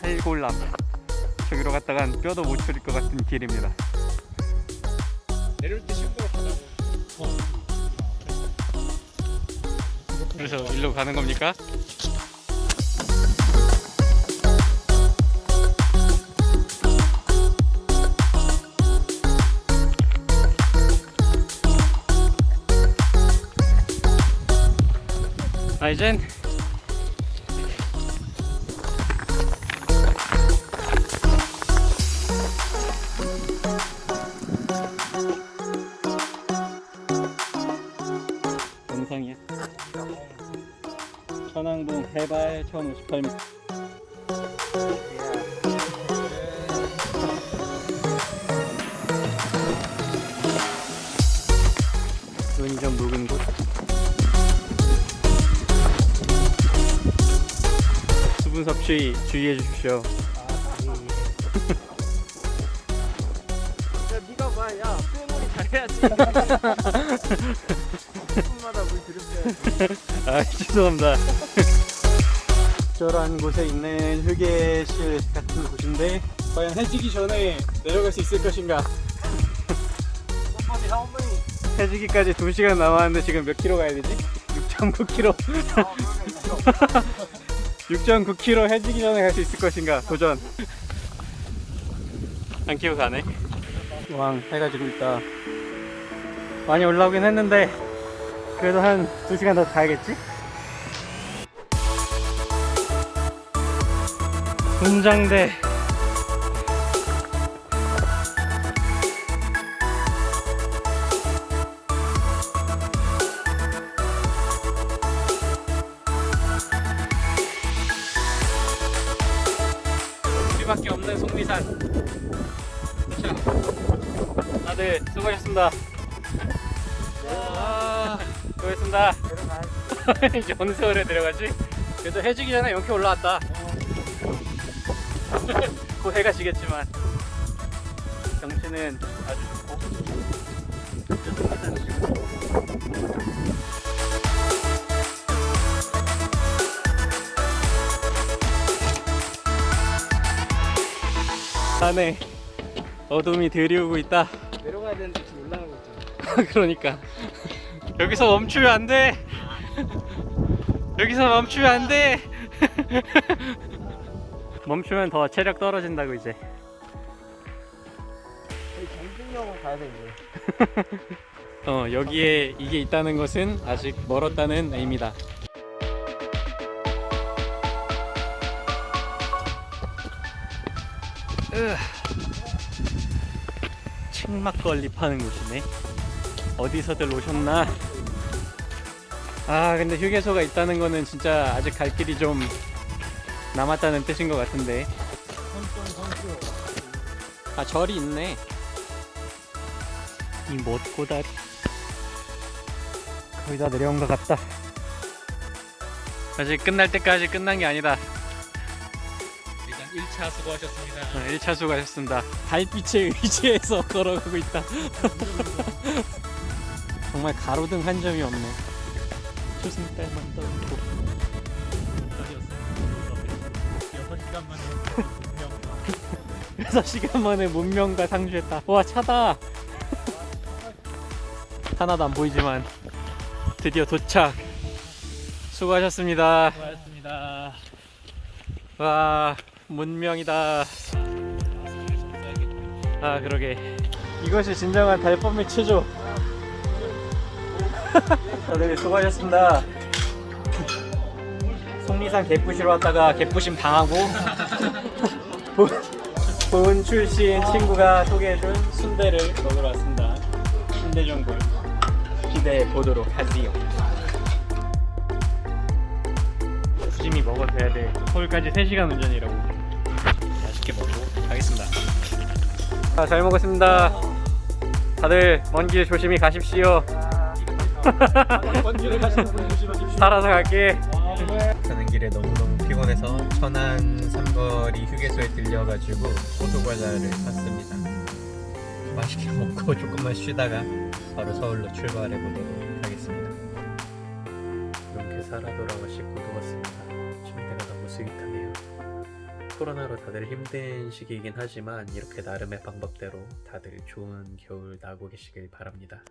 탈골람. 저기로 갔다간 뼈도 못 추릴 것 같은 길입니다. 내려올 때 하자고. 그래서 일로 가는 겁니까? 아 이젠. 영상이야. 천왕봉 해발 1058m 섭취 주의해 주십시오 야, 네가 봐. 야, 수행놀이 잘해야지. 분마다 물 들여줘야지. 아 죄송합니다 저런 곳에 있는 휴게실 같은 곳인데 과연 해지기 전에 내려갈 수 있을 것인가. 해지기까지 2시간 남았는데 지금 몇 킬로 가야 되지? 6.9 킬로 아, 그러네. 6.9km 해지기 전에 갈 수 있을 것인가? 도전. 안 키고 가네 왕 해가 지고 있다 많이 올라오긴 했는데 그래도 한 2시간 더 가야겠지? 분장대 우리밖에 없는 속리산. 자, 다들 수고하셨습니다. 아, 수고했습니다. 이제 어느 세월에 내려가지? 그래도 해지기 전에 이렇게 올라왔다. 곧 해가 지겠지만. 경치는 아주 좋고 산에 어둠이 들이오고 있다 내려가야 되는데 지금 올라가고 있잖아. 그러니까 여기서 멈추면 안 돼. 여기서 멈추면 안 돼. 멈추면 더 체력 떨어진다고 이제. 경중역은 가야 돼, 이제. 어 여기에 이게 있다는 것은 아직 멀었다는 의미다. 으. 책막걸리 파는 곳이네. 어디서들 오셨나? 아 근데 휴게소가 있다는 거는 진짜 아직 갈 길이 좀 남았다는 뜻인 것 같은데. 아 절이 있네. 이 못고다리. 거의 다 내려온 것 같다. 아직 끝날 때까지 끝난 게 아니다. 일단 1차 수고하셨습니다. 1차 수고하셨습니다. 달빛에 의지해서 걸어가고 있다. 정말 가로등 한 점이 없네. 초승달만. 6시간 만에 6시간 만에 문명과 상주했다. 와 차다. 하나도 안 보이지만 드디어 도착. 수고하셨습니다. 수고하셨습니다. 와 문명이다. 아 그러게. 이것이 진정한 달밤의 체조. 다들 수고하셨습니다. 속리산 개부시러 왔다가 개부심 당하고 본, 본 출신 친구가 소개해준 순대를 먹으러 왔습니다. 순대전골. 기대해 보도록 하지요. 조심히 먹어줘야 돼. 서울까지 3시간 운전이라고 맛있게 먹고 가겠습니다 아, 잘 먹었습니다. 다들 먼 길 조심히 가십시오. 먼 길을 가시는 분 조심하십시오. 살아서 갈게. 사는 길에 너무너무 피곤해서 천안 삼거리 휴게소에 들려가지고 호두과자를 샀습니다. 맛있게 먹고 조금만 쉬다가 바로 서울로 출발해 보도록 하겠습니다. 이렇게 살아 돌아와 씻고 누웠습니다. 침대가 너무 스윗하네요. 코로나로 다들 힘든 시기이긴 하지만 이렇게 나름의 방법대로 다들 좋은 겨울 나고 계시길 바랍니다.